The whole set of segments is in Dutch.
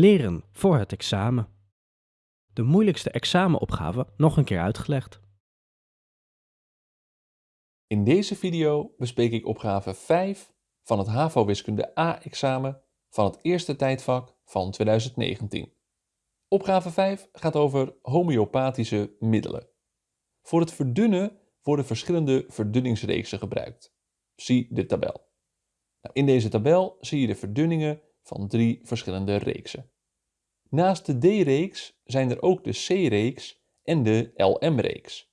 Leren voor het examen. De moeilijkste examenopgave nog een keer uitgelegd. In deze video bespreek ik opgave 5 van het HAVO Wiskunde A-examen van het eerste tijdvak van 2019. Opgave 5 gaat over homeopathische middelen. Voor het verdunnen worden verschillende verdunningsreeksen gebruikt. Zie de tabel. Nou, in deze tabel zie je de verdunningen van drie verschillende reeksen. Naast de D-reeks zijn er ook de C-reeks en de LM-reeks.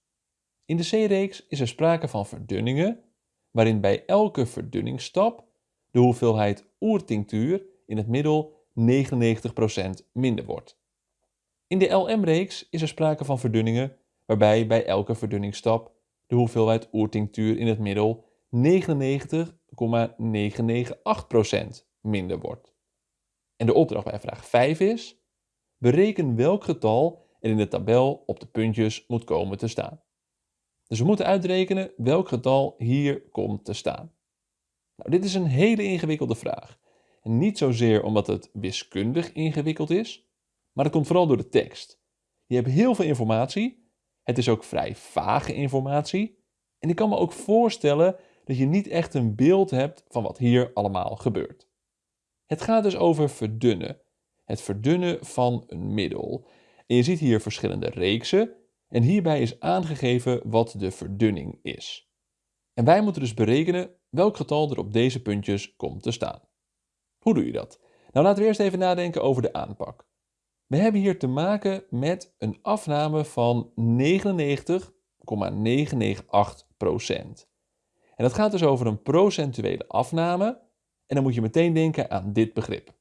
In de C-reeks is er sprake van verdunningen, waarin bij elke verdunningsstap de hoeveelheid oertinctuur in het middel 99% minder wordt. In de LM-reeks is er sprake van verdunningen, waarbij bij elke verdunningsstap de hoeveelheid oertinctuur in het middel 99,998% minder wordt. En de opdracht bij vraag 5 is, bereken welk getal er in de tabel op de puntjes moet komen te staan. Dus we moeten uitrekenen welk getal hier komt te staan. Nou, dit is een hele ingewikkelde vraag. En niet zozeer omdat het wiskundig ingewikkeld is, maar dat komt vooral door de tekst. Je hebt heel veel informatie, het is ook vrij vage informatie en ik kan me ook voorstellen dat je niet echt een beeld hebt van wat hier allemaal gebeurt. Het gaat dus over verdunnen. Het verdunnen van een middel. En je ziet hier verschillende reeksen en hierbij is aangegeven wat de verdunning is. En wij moeten dus berekenen welk getal er op deze puntjes komt te staan. Hoe doe je dat? Nou laten we eerst even nadenken over de aanpak. We hebben hier te maken met een afname van 99,998%. En dat gaat dus over een procentuele afname. En dan moet je meteen denken aan dit begrip.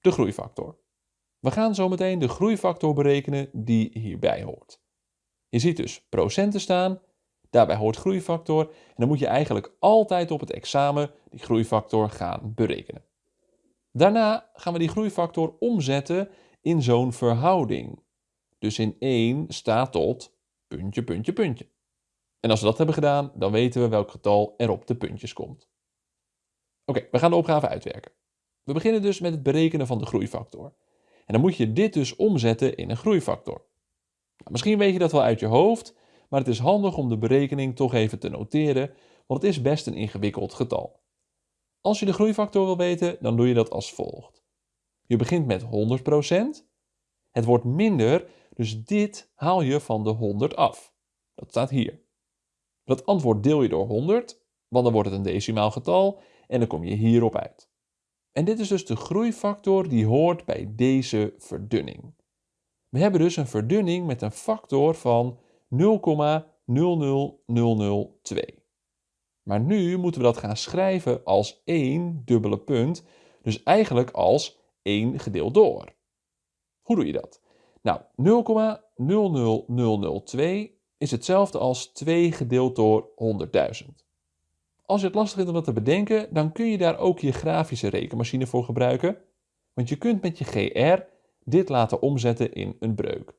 De groeifactor. We gaan zo meteen de groeifactor berekenen die hierbij hoort. Je ziet dus procenten staan, daarbij hoort groeifactor en dan moet je eigenlijk altijd op het examen die groeifactor gaan berekenen. Daarna gaan we die groeifactor omzetten in zo'n verhouding. Dus in 1 staat tot puntje, puntje, puntje. En als we dat hebben gedaan, dan weten we welk getal er op de puntjes komt. Oké, we gaan de opgave uitwerken. We beginnen dus met het berekenen van de groeifactor. En dan moet je dit dus omzetten in een groeifactor. Nou, misschien weet je dat wel uit je hoofd, maar het is handig om de berekening toch even te noteren, want het is best een ingewikkeld getal. Als je de groeifactor wil weten, dan doe je dat als volgt. Je begint met 100%. Het wordt minder, dus dit haal je van de 100 af. Dat staat hier. Dat antwoord deel je door 100, want dan wordt het een decimaal getal en dan kom je hierop uit. En dit is dus de groeifactor die hoort bij deze verdunning. We hebben dus een verdunning met een factor van 0,00002. Maar nu moeten we dat gaan schrijven als 1 dubbele punt, dus eigenlijk als 1 gedeeld door. Hoe doe je dat? Nou, 0,00002 is hetzelfde als 2 gedeeld door 100.000. Als je het lastig vindt om dat te bedenken, dan kun je daar ook je grafische rekenmachine voor gebruiken. Want je kunt met je GR dit laten omzetten in een breuk.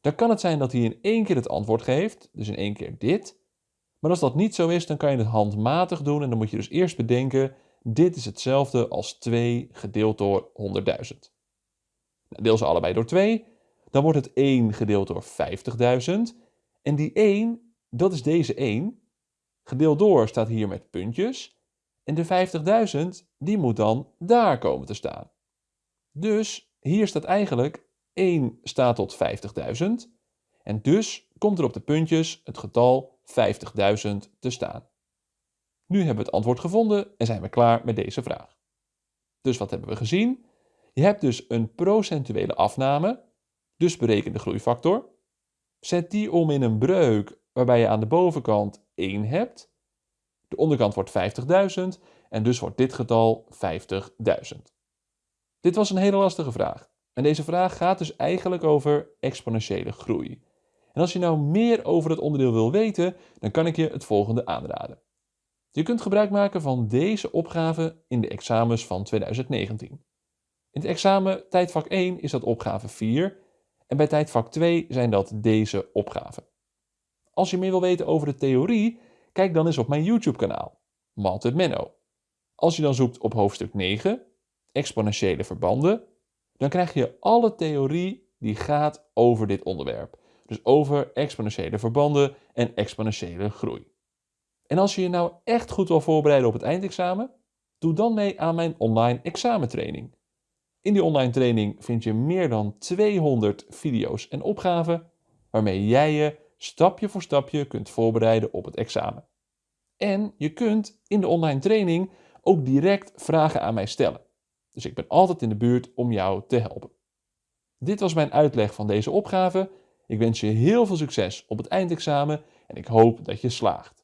Dan kan het zijn dat hij in één keer het antwoord geeft, dus in één keer dit. Maar als dat niet zo is, dan kan je het handmatig doen en dan moet je dus eerst bedenken, dit is hetzelfde als 2 gedeeld door 100.000. Nou, deel ze allebei door 2, dan wordt het 1 gedeeld door 50.000 en die 1, dat is deze 1. Gedeeld door staat hier met puntjes. En de 50.000, die moet dan daar komen te staan. Dus hier staat eigenlijk 1 staat tot 50.000. En dus komt er op de puntjes het getal 50.000 te staan. Nu hebben we het antwoord gevonden en zijn we klaar met deze vraag. Dus wat hebben we gezien? Je hebt dus een procentuele afname, dus bereken de groeifactor. Zet die om in een breuk waarbij je aan de bovenkant 1 hebt. De onderkant wordt 50.000 en dus wordt dit getal 50.000. Dit was een hele lastige vraag. En deze vraag gaat dus eigenlijk over exponentiële groei. En als je nou meer over het onderdeel wil weten, dan kan ik je het volgende aanraden. Je kunt gebruik maken van deze opgave in de examens van 2019. In het examen tijdvak 1 is dat opgave 4 en bij tijdvak 2 zijn dat deze opgaven. Als je meer wil weten over de theorie, kijk dan eens op mijn YouTube kanaal, Malted Menno. Als je dan zoekt op hoofdstuk 9, exponentiële verbanden, dan krijg je alle theorie die gaat over dit onderwerp. Dus over exponentiële verbanden en exponentiële groei. En als je je nou echt goed wil voorbereiden op het eindexamen, doe dan mee aan mijn online examentraining. In die online training vind je meer dan 200 video's en opgaven waarmee jij je stapje voor stapje kunt voorbereiden op het examen. En je kunt in de online training ook direct vragen aan mij stellen. Dus ik ben altijd in de buurt om jou te helpen. Dit was mijn uitleg van deze opgave. Ik wens je heel veel succes op het eindexamen en ik hoop dat je slaagt.